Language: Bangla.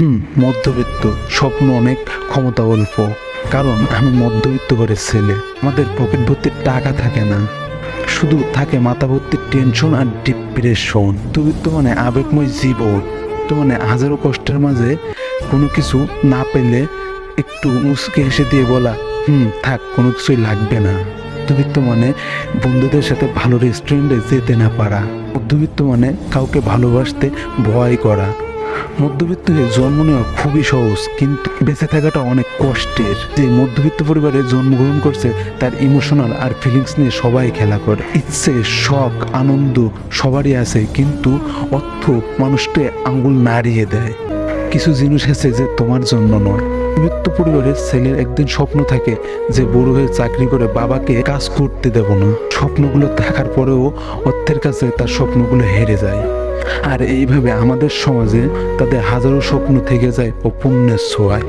হুম, মধ্যবিত্ত, স্বপ্ন অনেক, ক্ষমতা অল্প। কারণ আমি মধ্যবিত্ত ঘরের ছেলে। আমাদের পকেট ভর্তি টাকা থাকে না। শুধু থাকে মাথা ভর্তি টেনশন আর ডিপ্রেশন মধ্যবিত্ত মানে আবেগময় জীবন। তো মানে হাজারো কষ্টের মাঝে কোনো কিছু না পেলে একটু মুসকে হেসে দিয়ে বলা, হুম, থাক, কোনো কিছুই লাগবে না। মধ্যবিত্ত মানে বন্ধুদের সাথে ভালো রেস্টুরেন্টে যেতে না পারা। মধ্যবিত্ত মানে কাউকে ভালোবাসতে ভয় করা। মধ্যবিত্ত হয়ে জন্ম নেওয়া খুবই সহজ, কিন্তু বেঁচে থাকাটা অনেক কষ্টের। যে মধ্যবিত্ত পরিবারে জন্মগ্রহণ করছে, তার ইমোশনাল আর ফিলিংস নিয়ে সবাই খেলা করে। ইচ্ছে, শখ, আনন্দ সবারই আছে, কিন্তু অর্থ মানুষকে আঙ্গুল নাড়িয়ে দেয়। কিছু জিনিস আছে যে তোমার জন্য নয়। মধ্যবিত্ত পরিবারের ছেলের একদিন স্বপ্ন থাকে যে বড় হয়ে চাকরি করে বাবাকে কাজ করতে দেব না। স্বপ্নগুলো থাকার পরেও অর্থের কাছে তার স্বপ্নগুলো হেরে যায়। আর এইভাবে আমাদের সমাজে তাদের হাজারো স্বপ্ন থেকে যায় পুণ্যের ছোঁয়ায়।